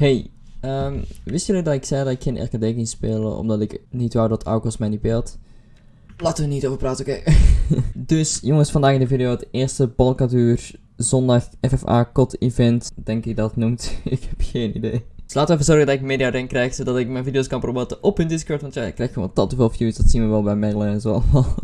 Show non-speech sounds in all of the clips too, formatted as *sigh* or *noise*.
Hey, ehm wisten jullie dat ik zei dat ik geen RKD ging spelen omdat ik niet wou dat Aukos mij niet beeld? Laten we niet over praten, oké? *laughs* dus jongens, vandaag in de video het eerste Balkaduur zondag FFA COD event, denk ik dat het noemt. *laughs* ik heb geen idee. Dus laten we even zorgen dat ik media erin krijg, zodat ik mijn video's kan promoten op hun Discord, want ja, ik krijg gewoon tot veel views, dat zien we wel bij Merlin en zo allemaal.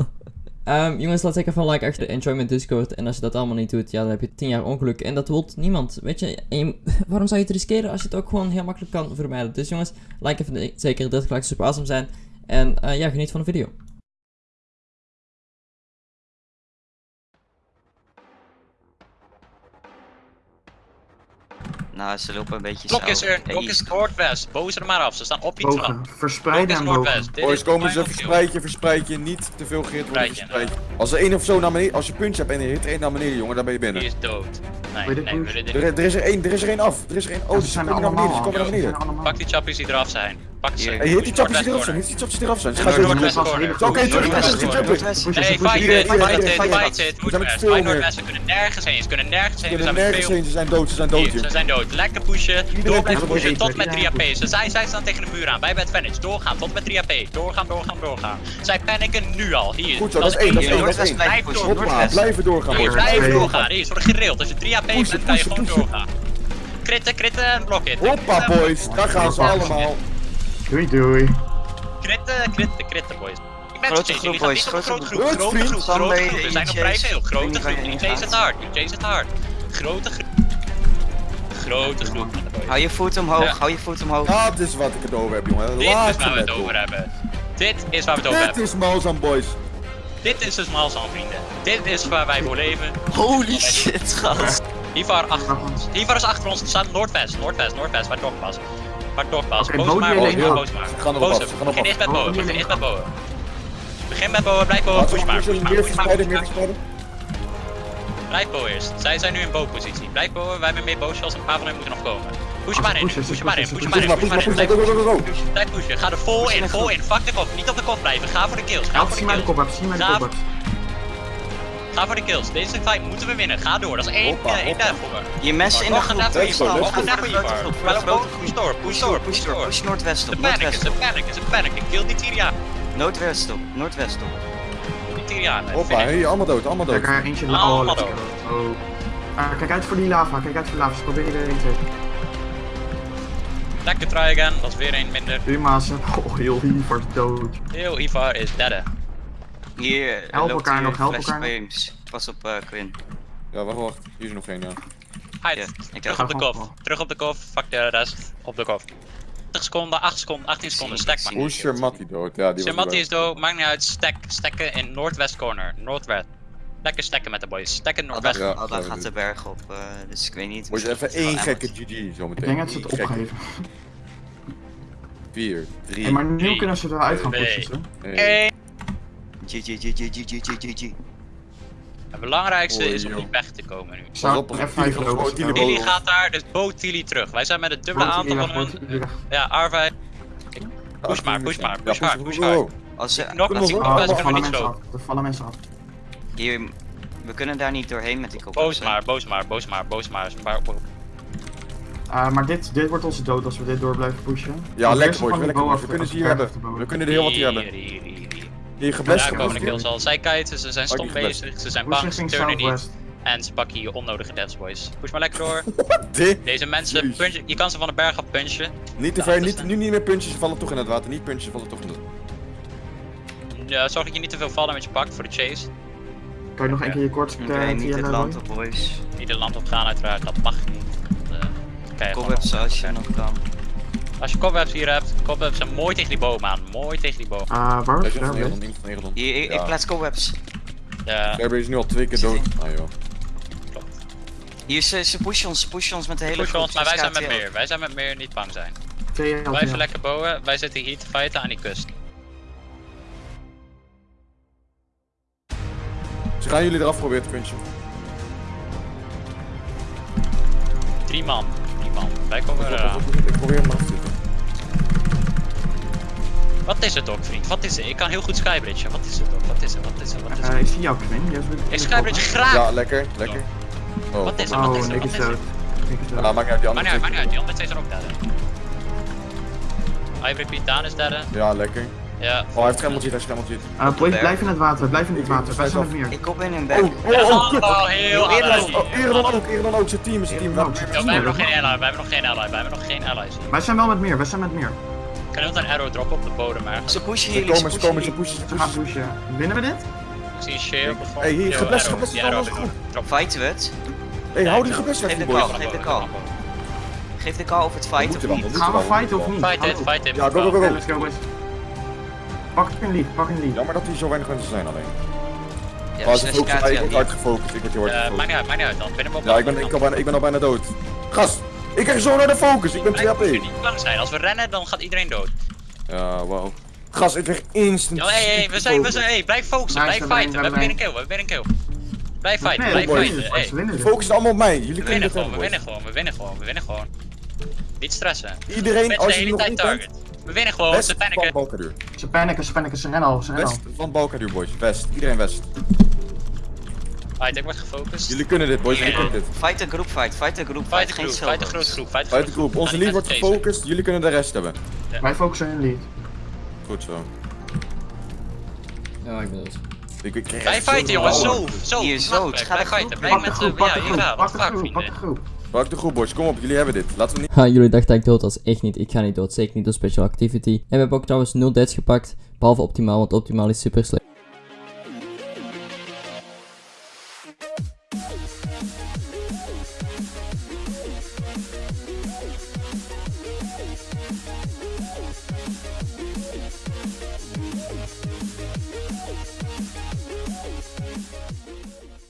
Ehm, jongens, laat zeker van like achter. Enjoy mijn Discord. En als je dat allemaal niet doet, ja, dan heb je 10 jaar ongeluk. En dat wil niemand. Weet je, *laughs* waarom zou je het riskeren als je het ook gewoon heel makkelijk kan vermijden? Dus jongens, like even zeker. Dit gaat super awesome zijn. En eh, ja, geniet van de video. Nou, ze lopen een beetje Klok zo. is er, klok Hey, is noordwest. Boos er maar af, ze staan op die trap. Bogen. Klok Verspreiden is en bogen. noordwest. Dit Boys, komen ze, verspreid je, verspreid je, niet te veel geïrriteerd worden, Verspreid je, verspreid je. Als er één of zo naar beneden, als je puntje hebt en je hit er één naar beneden, jongen, dan ben je Die binnen. is dood. Nee, nee, Er, er is er één, er is er één af, er is er één, oh, die ze zijn er naar beneden, allemaal. die komen naar Ze beneden. er allemaal. Pak die chappies die eraf zijn. Pak ze. Hey, die chappies die eraf zijn, hit die chappies die eraf zijn. Ze corner. zo oké, terug, terug, Nee, it, fight it. It, fight it, fight it. We. Ze kunnen nergens heen, ze kunnen nergens Ze heen. We kunnen nergens heen, ze zijn dood, ze zijn dood ze zijn dood. Lekker pushen. Door blijven heeft pushen tot met 3 AP. Ze zijn, zij staan tegen de muur aan. Wij bij Advantage. Doorgaan tot met 3 AP. Doorgaan, doorgaan, doorgaan. Zij panikken nu al. Hier. Goed zo, dat is één, dat is Hier, één, dat is blijven doorgaan, Oké. doorgaan. Hier, ze worden gerild. Als je 3 AP bent, kan je gewoon doorgaan. Kritten, kritten en blokken. Hoppa, boys, daar gaan ze allemaal. Doei doei. Kritten, kritten, kritten, boys. Ik ben Grote groep, boys, grote grote groep. Grote groep, grote groep. In zijn nog vrij veel. Grote groep. chase het hard. Chase het hard. Grote groep. Grote groep. Hou je voet omhoog, hou je voet omhoog. Dat is wat ik het over heb, jongen. Dit is waar we het over hebben. Dit is waar we het over Dit hebben. is Malzam, boys. Dit is dus Malzahn, vrienden. Dit is waar wij voor leven. Holy shit, gast. Hivar achter ons. Hivar is achter ons. Het staat noordwest, noordwest, noordwest, waar Dog was. Waar Dog was. Oké, Boos maar, boos maar, boos maar. Gaan Boos gaan Begin eerst met jullie begin eerst met bowen. Begin met bowen, blijf Laten push maar, maar, meer push maar, verspreiden, push meer maar. verspreiden. Blijf bowen eerst. Zij zijn nu in bow-positie. Blijf bowen, wij hebben meer boosjes, een paar van hen moeten nog komen. Push Als maar in, push maar in, push maar in, Push maar, maar maar, in. maar, Blijf pushen, ga er vol in, vol in. Fuck de kop, niet op de kop blijven. Ga voor de kills, ga voor de kills. zie mij de Ga- kop up. Ga voor de kills. Deze fight moeten we winnen. Ga door. Dat is één, Hoppa, eh, één hoppa. daarvoor. Je mes in de een groep. voor een go. net voor Voor de voor de grote push door, push door, push door, push noordwest Ze op, panic, ze op. panic, ze panic. Kill die Tyriaan. Noordwest op, noordwest op. Die Tyriaan. Hoppa, hey, allemaal dood, allemaal dood. Kijk, er eentje. Allemaal Oh, dood. Oh. Ah, kijk uit voor die lava, kijk uit voor lava. Ze proberen er één te. Lekker try again. Dat is weer één minder. Uma's. *laughs* Oh, heel Ivar dood. Heel Ivar is dead. Hier Help elkaar hier nog, help elkaar nog. Frames. Pas op eh, Quinn. Ja, wacht, wacht. Hier is nog geen, ja. Hide. Ja, ik Terug op de kof. Terug op de kof. Fuck de rest. Op de kof. 80 seconden, 8 seconden, 18 seconden. Stack maar. Hoe is Shermatti dood? Ja, die was Shermatti is dood. Maakt niet uit. Stack. Stacken in Northwest corner. Northwest. Lekker stacken met de boys. Stacken in Al daar, gaat de berg op, eh, dus ik weet niet. Moet je even één gekke GG zo meteen. Ik denk dat ze het opgeven. 4, 3, Hey, maar nu drie, kunnen ze eruit gaan twee. pushen. hè? 1. Hey. GG, GG, GG, GG, GG. Het belangrijkste Oei, is om niet weg te komen nu. Ik zou op, op, Tilly gaat daar, dus boot Tilly terug. Wij zijn met een dubbele aantal van hun. Ja, Arvij. Push maar, push maar, push hard, push hard. Als ze, Nog als een ik- nog Oh, kunnen we vallen niet mensen zo. af. Er vallen mensen af. hier, we kunnen daar niet doorheen met die kop. Boos maar, boos maar, boos maar, boos maar. Maar- Ah, maar dit, dit wordt onze dood als we dit door blijven pushen. Ja, lekker boys, We kunnen ze hier hebben. We kunnen er heel wat hier hebben. Hier, Daar geblest. komen de kills al. Zij kijken, ze zijn stom die geblest. bezig, ze zijn bang, ze turnen niet. En ze pakken hier onnodige deaths, boys. Push maar lekker door. *laughs* Dit. Deze mensen, punchen, je kan ze van de berg af punchen. Niet te Ja, ver, niet, nu niet meer puntjes, ze vallen toch in het water. Niet puntjes, ze vallen toch in het Ja, zorg dat je niet te veel vallen met je pakt voor de chase. Kan je nog één keer je kort Oké, uh, niet het land op, boys. Niet het land op gaan uiteraard, dat mag niet. Eh, gewoon Cobwebs nog- als je nog kan. Als je cobwebs hier hebt, cobwebs zijn mooi tegen die boom aan. Mooi tegen die boom. Ah, waar? Hij is Daar van ben Nederland, iemand van Nederland. Hier, ik, Ja. ik plaats cobwebs. Ja, Fairbury is nu al twee keer dood. Ah joh. klopt. Hier, ze, ze pushen ons, ze pushen ons met de hele Push groep. ons, maar wij zijn met meer. Wij zijn met meer, niet bang zijn. Blijven lekker bouwen, wij zitten hier te fighten aan die kust. Ze gaan jullie eraf proberen te punchen. Drie man, drie man. Wij komen eraan. Ik probeer hem af te is het ook, vriend? Wat is het? Ik kan heel goed skybridgen. Wat is het ook? Wat is het? Wat is het? Wat is Eh, het? ik zie jou, Quinn. Jij bent- Ik skybridge graag! Ja, lekker, lekker. Oh, Wat is het? Wat Oh, is het? Het? Ik is dood. Ja, maakt niet uit, die andere niet uit, maar niet uit. twee- Die andere twee zijn ook derde. Ivory Pete Daan is derde. Ja, lekker. Ja. Oh, hij heeft ziet, hij heeft schermel ziet. Eh, blijf, blijf in het water, blijf in het water. Wij zijn met meer. Ik kom in een bek. Oh, oh, oh, kut. Oh, heel Heel allies. eerlijk. Oh, Eredon ook, ook, zijn team is team. Ook. Wij hebben nog geen ally, wij hebben nog geen ally, wij hebben nog geen allies. Wij zijn wel met meer, wij zijn met meer. Kunnen we een arrow droppen op de bodem ergens? Ze pushen Ze jullie, ze komen, ze pushen komen, ze pushen, ze Ze gaan pushen. pushen. Winnen we dit? Ik zie een share op de grond. Hey, hier, geblest, arrow, geblest. Drop. Fighten we het? Hey, hou die gebest weg, Geef die de boys. call, geef de call. Geef de call of het je of niet. Gaan we je fighten of niet? Fight it, fight it. Ja, go, go, go, go. let's go boys. Pak een lead, pak een lead. Jammer dat hier zo weinig mensen zijn alleen. Ja, Maar ze focussen ik word KTL. hard gefocust, ik word heel hard Eh, maakt gefocust. niet uit, maakt niet uit dan. Binnen op Ja, ik ben, ik, al bijna, ik ben al bijna dood. Gast, ik krijg zo naar de focus, ik ben 2 Wij moeten HP. niet bang zijn. Als we rennen, dan gaat iedereen dood. Ja, wow. Gast, ik krijg instant. Yo, hey, hey, we zijn, we zijn, hey, blijf focussen, blijf fighten. We hebben weer een kill, we hebben weer een kill. Blijf fighten, Nee, blijf fighten. Focus allemaal op mij, jullie we kunnen gewoon, hebben, we winnen gewoon, we winnen gewoon, we winnen gewoon. Niet stressen. Iedereen, als je nog tijd target. We winnen gewoon, ze paniken. Ze paniken, ze paniken, ze rennen al, ze rennen al. West van Balkaduur, boys. West, iedereen west. Alright, ik word gefocust. Jullie kunnen dit, boys, jullie kunnen dit. Fight een groep fight, fight een groep Fight fight, de geen fight de solos. grote groep, fight de de groep, onze lead wordt gefocust, jullie kunnen de rest hebben. Wij focussen in lead. Goed zo. Ja, ik ben echt zo fighten jongens, zo, zo. Hier, zo, ik. ga de Blijf fighten, blijf Pak de met pak ja, de hier groep, gaan, pak wat de vaak de vrienden. groep. Pak de groep, boys. Kom op, jullie hebben dit. Laten we niet... Ha, jullie dachten dat ik dood was. Echt niet. Ik ga niet dood. Zeker niet door Special Activity. En we hebben ook trouwens 0 deaths gepakt. Behalve optimaal, want optimaal is super slecht. Música